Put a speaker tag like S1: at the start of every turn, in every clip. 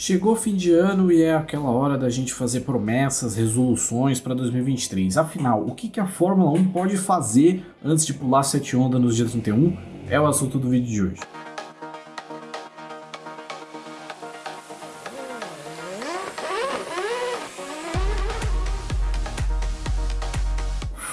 S1: Chegou fim de ano e é aquela hora da gente fazer promessas, resoluções para 2023. Afinal, o que, que a Fórmula 1 pode fazer antes de pular sete ondas nos dias 31? É o assunto do vídeo de hoje.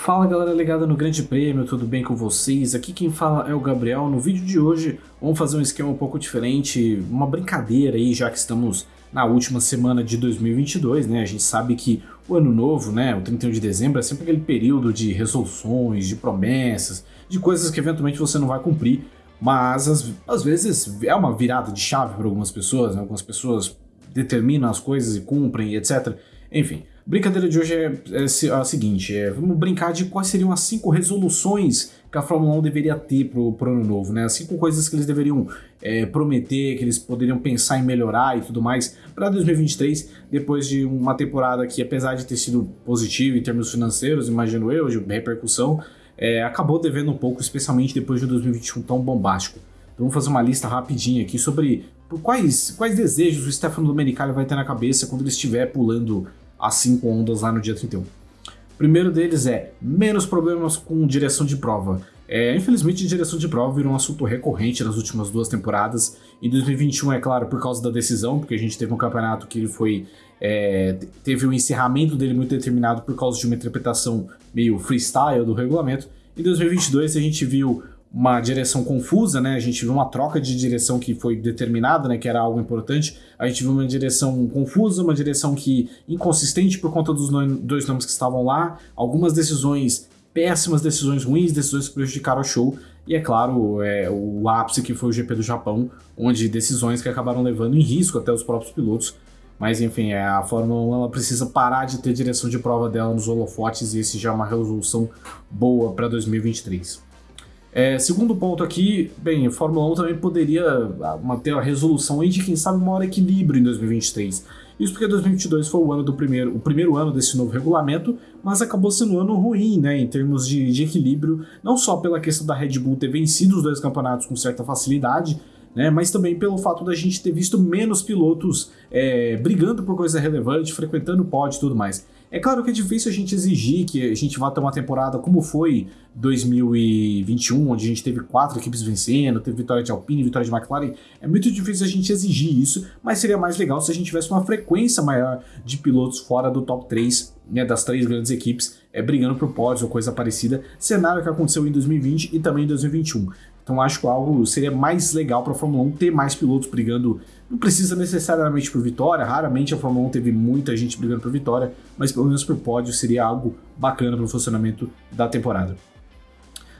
S1: Fala galera ligada no Grande Prêmio, tudo bem com vocês? Aqui quem fala é o Gabriel. No vídeo de hoje vamos fazer um esquema um pouco diferente, uma brincadeira aí, já que estamos na última semana de 2022, né? A gente sabe que o ano novo, né, o 31 de dezembro, é sempre aquele período de resoluções, de promessas, de coisas que eventualmente você não vai cumprir, mas às, às vezes é uma virada de chave para algumas pessoas, né? algumas pessoas determinam as coisas e cumprem, etc. Enfim, brincadeira de hoje é, é, a seguinte, é, vamos brincar de quais seriam as cinco resoluções que a Fórmula 1 deveria ter pro, pro ano novo, né? As cinco coisas que eles deveriam é, prometer, que eles poderiam pensar em melhorar e tudo mais para 2023, depois de uma temporada que, apesar de ter sido positiva em termos financeiros, imagino eu, de repercussão, é, acabou devendo um pouco, especialmente depois de 2021 tão bombástico. Então vamos fazer uma lista rapidinha aqui sobre quais, quais desejos o Stefano Domenicali vai ter na cabeça quando ele estiver pulando as cinco ondas lá no dia 31. O primeiro deles é menos problemas com direção de prova. É, infelizmente, direção de prova virou um assunto recorrente nas últimas duas temporadas. Em 2021, é claro, por causa da decisão, porque a gente teve um campeonato que ele foi. É, teve o um encerramento dele muito determinado por causa de uma interpretação meio freestyle do regulamento. Em 2022, a gente viu uma direção confusa, né? A gente viu uma troca de direção que foi determinada, né? Que era algo importante. A gente viu uma direção confusa, uma direção que inconsistente por conta dos dois nomes que estavam lá. Algumas decisões péssimas, decisões ruins, decisões que prejudicaram o show. E é claro, é, o ápice que foi o GP do Japão, onde decisões que acabaram levando em risco até os próprios pilotos. Mas enfim, é, a Fórmula 1 ela precisa parar de ter direção de prova dela nos holofotes e esse já é uma resolução boa para 2023. É, segundo ponto aqui, bem, a Fórmula 1 também poderia ah, manter a resolução aí de quem sabe maior equilíbrio em 2023. Isso porque 2022 foi o ano do primeiro, o primeiro ano desse novo regulamento, mas acabou sendo um ano ruim, né, em termos de, de equilíbrio, não só pela questão da Red Bull ter vencido os dois campeonatos com certa facilidade, né, mas também pelo fato da gente ter visto menos pilotos é, brigando por coisa relevante, frequentando o pódio e tudo mais. É claro que é difícil a gente exigir que a gente vá ter uma temporada como foi 2021, onde a gente teve quatro equipes vencendo, teve vitória de Alpine, vitória de McLaren. É muito difícil a gente exigir isso, mas seria mais legal se a gente tivesse uma frequência maior de pilotos fora do top 3, né, das três grandes equipes, é, brigando por pódios ou coisa parecida. Cenário que aconteceu em 2020 e também em 2021. Então acho que algo seria mais legal para a Fórmula 1 ter mais pilotos brigando. Não precisa necessariamente por vitória, raramente a Fórmula 1 teve muita gente brigando por vitória, mas pelo menos por pódio seria algo bacana para o funcionamento da temporada.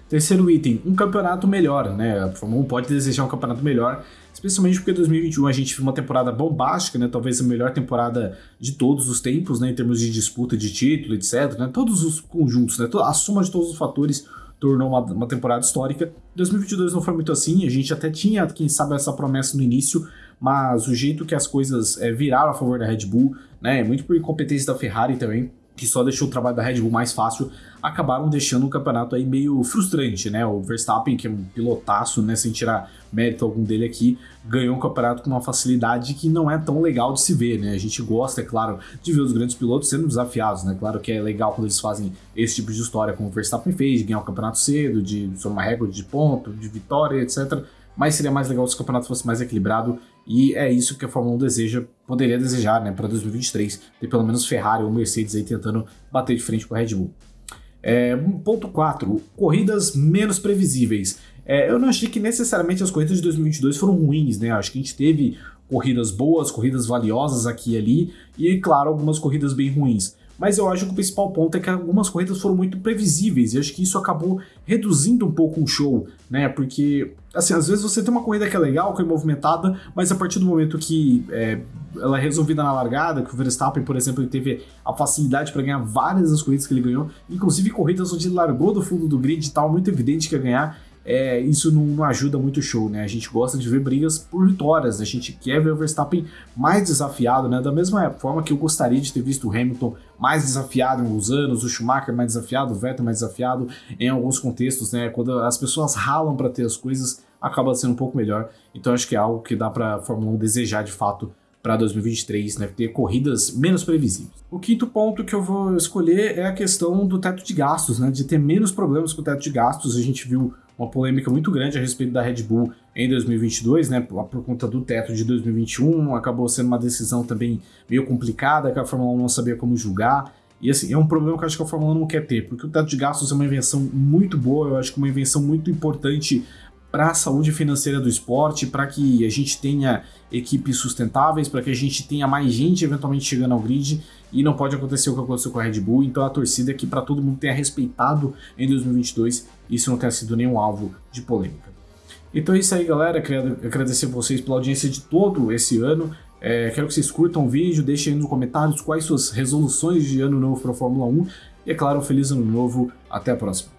S1: Terceiro item, um campeonato melhor, né? A Fórmula 1 pode desejar um campeonato melhor, especialmente porque 2021 a gente viu uma temporada bombástica, né? Talvez a melhor temporada de todos os tempos, né? Em termos de disputa de título, etc. Né? Todos os conjuntos, né? A soma de todos os fatores tornou uma, uma temporada histórica. 2022 não foi muito assim, a gente até tinha, quem sabe, essa promessa no início, mas o jeito que as coisas é, viraram a favor da Red Bull, né, muito por incompetência da Ferrari também, que só deixou o trabalho da Red Bull mais fácil, acabaram deixando o campeonato aí meio frustrante, né? O Verstappen, que é um pilotaço, né, sem tirar mérito algum dele aqui, ganhou o campeonato com uma facilidade que não é tão legal de se ver, né? A gente gosta, é claro, de ver os grandes pilotos sendo desafiados, né? Claro que é legal quando eles fazem esse tipo de história, como o Verstappen fez, de ganhar o campeonato cedo, de somar recorde de ponto, de vitória, etc mas seria mais legal se o campeonato fosse mais equilibrado e é isso que a Fórmula 1 deseja, poderia desejar, né, para 2023, ter pelo menos Ferrari ou Mercedes aí tentando bater de frente com a Red Bull. É, ponto 4, corridas menos previsíveis. É, eu não achei que necessariamente as corridas de 2022 foram ruins, né? Acho que a gente teve corridas boas, corridas valiosas aqui e ali, e claro, algumas corridas bem ruins mas eu acho que o principal ponto é que algumas corridas foram muito previsíveis e acho que isso acabou reduzindo um pouco o show, né? Porque, assim, às vezes você tem uma corrida que é legal, que é movimentada, mas a partir do momento que é, ela é resolvida na largada, que o Verstappen, por exemplo, ele teve a facilidade para ganhar várias das corridas que ele ganhou, inclusive corridas onde ele largou do fundo do grid e tal, muito evidente que ia ganhar, é, isso não, não, ajuda muito o show, né? A gente gosta de ver brigas por vitórias, a gente quer ver o Verstappen mais desafiado, né? Da mesma forma que eu gostaria de ter visto o Hamilton mais desafiado em alguns anos, o Schumacher mais desafiado, o Vettel mais desafiado em alguns contextos, né? Quando as pessoas ralam para ter as coisas, acaba sendo um pouco melhor. Então acho que é algo que dá para a Fórmula 1 desejar de fato para 2023, né, ter corridas menos previsíveis. O quinto ponto que eu vou escolher é a questão do teto de gastos, né, de ter menos problemas com o teto de gastos. A gente viu uma polêmica muito grande a respeito da Red Bull em 2022, né, por, conta do teto de 2021, acabou sendo uma decisão também meio complicada, que a Fórmula 1 não sabia como julgar. E assim, é um problema que eu acho que a Fórmula 1 não quer ter, porque o teto de gastos é uma invenção muito boa, eu acho que uma invenção muito importante para a saúde financeira do esporte, para que a gente tenha equipes sustentáveis, para que a gente tenha mais gente eventualmente chegando ao grid, e não pode acontecer o que aconteceu com a Red Bull, então a torcida aqui para todo mundo tenha respeitado em 2022, isso não tenha sido nenhum alvo de polêmica. Então é isso aí, galera. Quero agradecer vocês pela audiência de todo esse ano. É, quero que vocês curtam o vídeo, deixem aí nos comentários quais suas resoluções de ano novo para a Fórmula 1. E é claro, um feliz ano novo. Até a próxima.